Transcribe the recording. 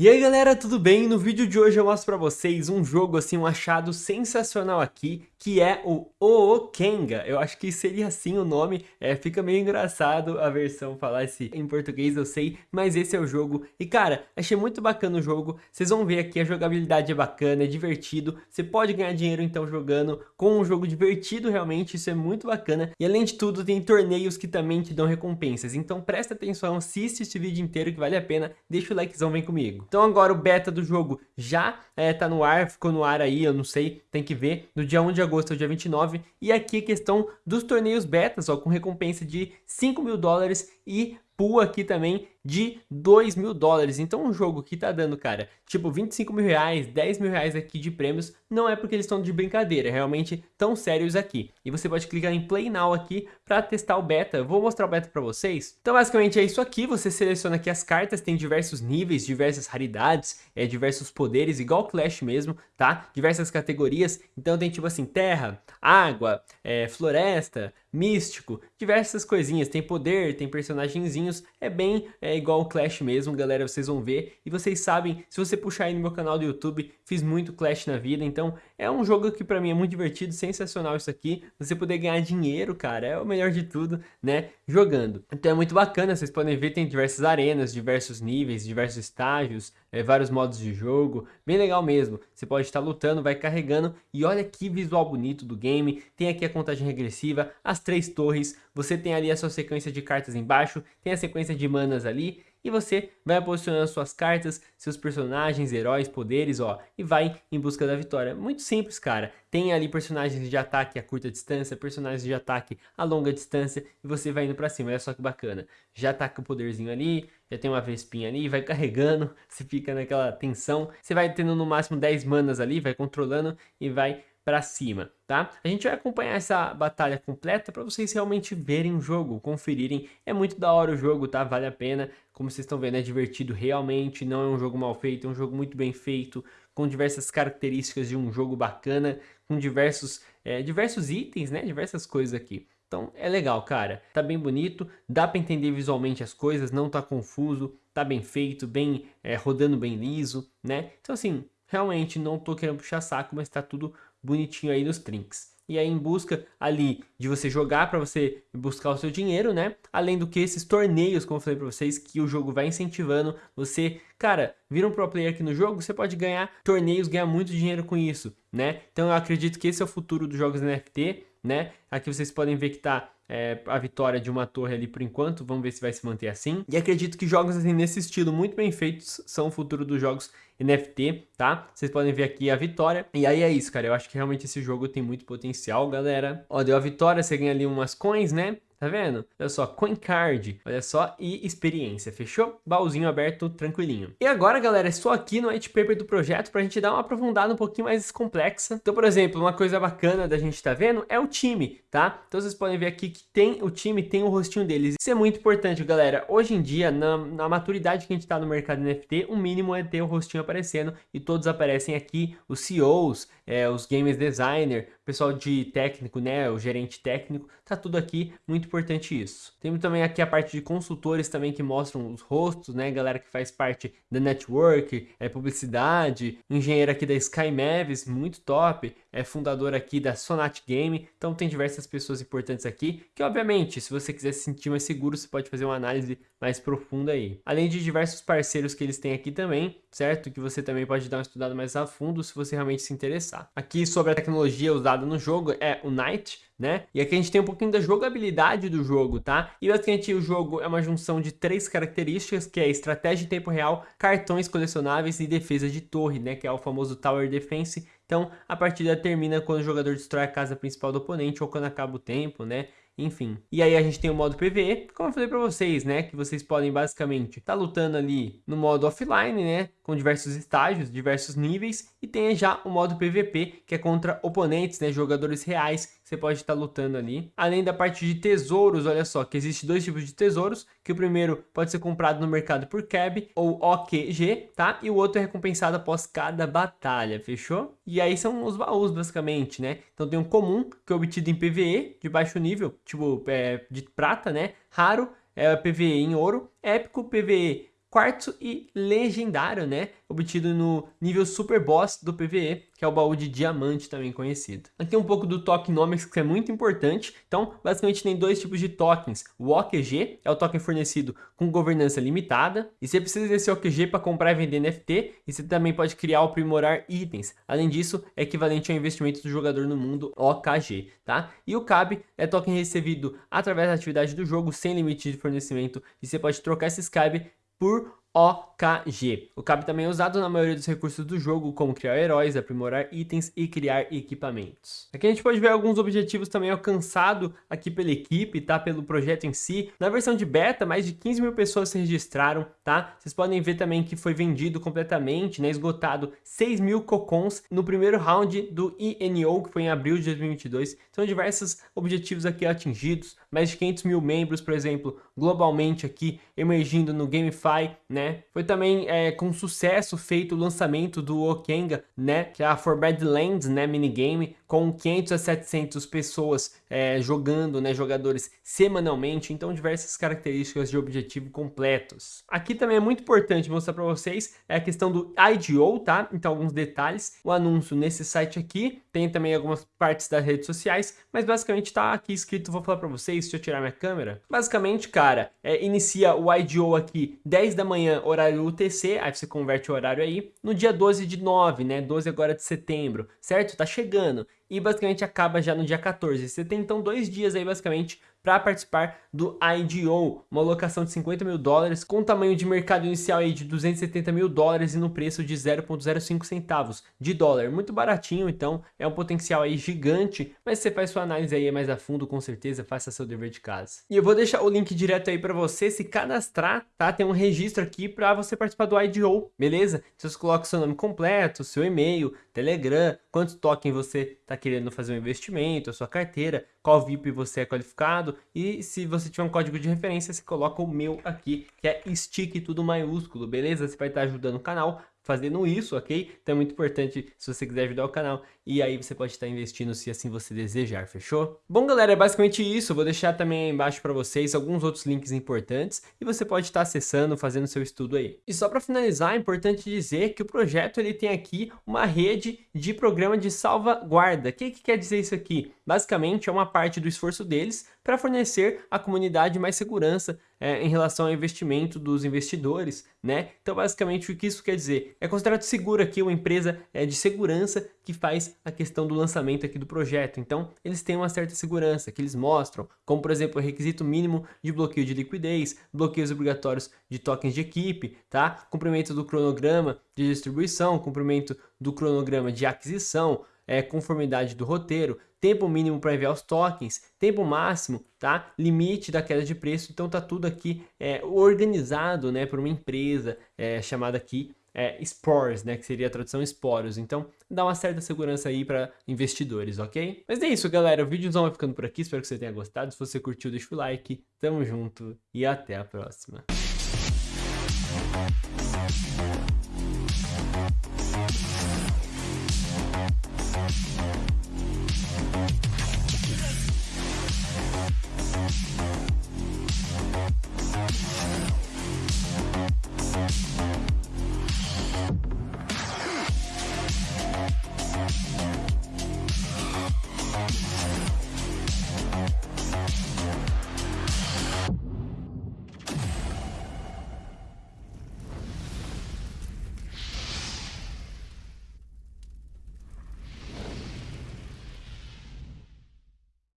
E aí galera, tudo bem? No vídeo de hoje eu mostro pra vocês um jogo assim, um achado sensacional aqui, que é o Ookenga. Eu acho que seria assim o nome, é, fica meio engraçado a versão falar esse em português, eu sei, mas esse é o jogo. E cara, achei muito bacana o jogo, vocês vão ver aqui a jogabilidade é bacana, é divertido, você pode ganhar dinheiro então jogando com um jogo divertido realmente, isso é muito bacana. E além de tudo, tem torneios que também te dão recompensas, então presta atenção, assiste esse vídeo inteiro que vale a pena, deixa o likezão, vem comigo. Então agora o beta do jogo já é, tá no ar, ficou no ar aí, eu não sei, tem que ver, no dia 1 de agosto ao dia 29. E aqui a questão dos torneios betas, ó, com recompensa de 5 mil dólares e pool aqui também de 2 mil dólares. Então um jogo que tá dando, cara, tipo 25 mil reais, 10 mil reais aqui de prêmios, não é porque eles estão de brincadeira, é realmente tão sérios aqui. E você pode clicar em Play Now aqui para testar o beta. Vou mostrar o beta para vocês. Então basicamente é isso aqui, você seleciona aqui as cartas, tem diversos níveis, diversas raridades, é, diversos poderes, igual Clash mesmo, tá? Diversas categorias, então tem tipo assim, terra, água, é, floresta, místico, diversas coisinhas, tem poder, tem personagenzinhos, é bem é igual o Clash mesmo, galera, vocês vão ver, e vocês sabem, se você puxar aí no meu canal do YouTube, fiz muito Clash na vida, então é um jogo que pra mim é muito divertido, sensacional isso aqui, você poder ganhar dinheiro, cara, é o melhor de tudo, né, jogando. Então é muito bacana, vocês podem ver, tem diversas arenas, diversos níveis, diversos estágios, é, vários modos de jogo, bem legal mesmo. Você pode estar lutando, vai carregando e olha que visual bonito do game. Tem aqui a contagem regressiva, as três torres, você tem ali a sua sequência de cartas embaixo, tem a sequência de manas ali e você vai posicionando suas cartas, seus personagens, heróis, poderes, ó, e vai em busca da vitória. Muito simples, cara. Tem ali personagens de ataque a curta distância, personagens de ataque a longa distância, e você vai indo pra cima. Olha só que bacana. Já ataca o poderzinho ali, já tem uma vespinha ali, vai carregando, você fica naquela tensão. Você vai tendo no máximo 10 manas ali, vai controlando e vai para cima, tá? A gente vai acompanhar essa batalha completa para vocês realmente verem o jogo, conferirem. É muito da hora o jogo, tá? Vale a pena. Como vocês estão vendo, é divertido realmente, não é um jogo mal feito, é um jogo muito bem feito, com diversas características de um jogo bacana, com diversos, é, diversos itens, né? Diversas coisas aqui. Então é legal, cara. Tá bem bonito, dá para entender visualmente as coisas, não tá confuso, tá bem feito, bem é, rodando bem liso, né? Então assim, realmente não tô querendo puxar saco, mas tá tudo bonitinho aí nos trinks. E aí em busca ali de você jogar para você buscar o seu dinheiro, né? Além do que esses torneios, como eu falei para vocês, que o jogo vai incentivando você, cara, vira um pro player aqui no jogo, você pode ganhar torneios, ganhar muito dinheiro com isso, né? Então eu acredito que esse é o futuro dos jogos NFT, né? Aqui vocês podem ver que tá é, a vitória de uma torre ali por enquanto, vamos ver se vai se manter assim. E acredito que jogos assim nesse estilo muito bem feitos são o futuro dos jogos NFT, tá? Vocês podem ver aqui a vitória. E aí é isso, cara, eu acho que realmente esse jogo tem muito potencial, galera. Ó, deu a vitória, você ganha ali umas coins, né? Tá vendo? Olha só, coin card, olha só, e experiência, fechou? Baúzinho aberto, tranquilinho. E agora, galera, estou aqui no white paper do projeto pra gente dar uma aprofundada um pouquinho mais complexa. Então, por exemplo, uma coisa bacana da gente tá vendo é o time, tá? Então vocês podem ver aqui que tem o time, tem o rostinho deles. Isso é muito importante, galera. Hoje em dia, na, na maturidade que a gente tá no mercado NFT, o mínimo é ter o rostinho aparecendo e todos aparecem aqui, os CEOs, é, os games designer, pessoal de técnico, né, o gerente técnico, tá tudo aqui, muito importante isso. Temos também aqui a parte de consultores também que mostram os rostos, né, galera que faz parte da network, é publicidade, engenheiro aqui da Sky Mavis, muito top, é fundador aqui da Sonat Game, então tem diversas pessoas importantes aqui, que obviamente, se você quiser se sentir mais seguro, você pode fazer uma análise mais profunda aí. Além de diversos parceiros que eles têm aqui também, certo? Que você também pode dar uma estudada mais a fundo se você realmente se interessar. Aqui sobre a tecnologia usada no jogo é o Night, né? E aqui a gente tem um pouquinho da jogabilidade do jogo, tá? E basicamente o jogo é uma junção de três características, que é estratégia em tempo real, cartões colecionáveis e defesa de torre, né? Que é o famoso Tower Defense. Então, a partida termina quando o jogador destrói a casa principal do oponente ou quando acaba o tempo, né? Enfim. E aí a gente tem o modo PVE, como eu falei pra vocês, né, que vocês podem basicamente tá lutando ali no modo offline, né, com diversos estágios, diversos níveis, e tem já o modo PVP, que é contra oponentes, né, jogadores reais, você pode estar lutando ali. Além da parte de tesouros, olha só, que existe dois tipos de tesouros, que o primeiro pode ser comprado no mercado por CAB ou OQG, tá? E o outro é recompensado após cada batalha, fechou? E aí são os baús, basicamente, né? Então tem um comum, que é obtido em PVE, de baixo nível, tipo é, de prata, né? Raro, é PVE em ouro, épico, PVE quartzo e legendário, né? Obtido no nível Super Boss do PvE, que é o baú de diamante também conhecido. Aqui um pouco do tokenomics, que é muito importante. Então, basicamente tem dois tipos de tokens. O OQG é o token fornecido com governança limitada, e você precisa desse OQG para comprar e vender NFT, e você também pode criar ou aprimorar itens. Além disso, é equivalente ao investimento do jogador no mundo OKG, tá? E o CAB é token recebido através da atividade do jogo, sem limite de fornecimento, e você pode trocar esses CAB por OKG. O CAB também é usado na maioria dos recursos do jogo, como criar heróis, aprimorar itens e criar equipamentos. Aqui a gente pode ver alguns objetivos também alcançados aqui pela equipe, tá? Pelo projeto em si. Na versão de beta, mais de 15 mil pessoas se registraram, tá? Vocês podem ver também que foi vendido completamente, né? Esgotado 6 mil cocons no primeiro round do INO, que foi em abril de 2022. São diversos objetivos aqui atingidos, mais de 500 mil membros, por exemplo, globalmente aqui, emergindo no GameFi, né? Né? Foi também é, com sucesso feito o lançamento do Okenga, né? Que é a Forbidden Lands, né? Minigame, com 500 a 700 pessoas é, jogando, né? Jogadores semanalmente, então diversas características de objetivo completos. Aqui também é muito importante mostrar para vocês é a questão do IDO, tá? Então alguns detalhes, o anúncio nesse site aqui, tem também algumas partes das redes sociais, mas basicamente tá aqui escrito, vou falar para vocês, se eu tirar minha câmera. Basicamente, cara, é, inicia o IDO aqui 10 da manhã horário UTC, aí você converte o horário aí, no dia 12 de 9, né, 12 agora de setembro, certo? Tá chegando, e basicamente acaba já no dia 14. Você tem então dois dias aí basicamente para participar do IDO, uma alocação de 50 mil dólares com tamanho de mercado inicial aí de 270 mil dólares e no preço de 0,05 centavos de dólar. Muito baratinho, então é um potencial aí gigante, mas você faz sua análise aí mais a fundo, com certeza, faça seu dever de casa. E eu vou deixar o link direto aí para você se cadastrar, tá? Tem um registro aqui para você participar do IDO, beleza? Você coloca seu nome completo, seu e-mail, Telegram, quantos tokens você está querendo fazer um investimento, a sua carteira, qual VIP você é qualificado e se você tiver um código de referência, você coloca o meu aqui, que é stick tudo maiúsculo, beleza? Você vai estar ajudando o canal fazendo isso, ok? Então é muito importante se você quiser ajudar o canal e aí você pode estar investindo se assim você desejar, fechou? Bom galera, é basicamente isso, vou deixar também aí embaixo para vocês alguns outros links importantes e você pode estar acessando, fazendo seu estudo aí. E só para finalizar, é importante dizer que o projeto ele tem aqui uma rede de programa de salvaguarda. O que, que quer dizer isso aqui? Basicamente é uma parte do esforço deles para fornecer à comunidade mais segurança é, em relação ao investimento dos investidores, né? Então, basicamente, o que isso quer dizer? É considerado seguro aqui uma empresa é, de segurança que faz a questão do lançamento aqui do projeto. Então, eles têm uma certa segurança que eles mostram, como, por exemplo, o requisito mínimo de bloqueio de liquidez, bloqueios obrigatórios de tokens de equipe, tá? Cumprimento do cronograma de distribuição, cumprimento do cronograma de aquisição, é, conformidade do roteiro, tempo mínimo para enviar os tokens, tempo máximo, tá? Limite da queda de preço, então tá tudo aqui é, organizado, né, por uma empresa é, chamada aqui é, Spores, né, que seria a tradução esporos. Então, dá uma certa segurança aí para investidores, ok? Mas é isso, galera. O vídeozão vai ficando por aqui. Espero que você tenha gostado. Se você curtiu, deixa o like. Tamo junto e até a próxima.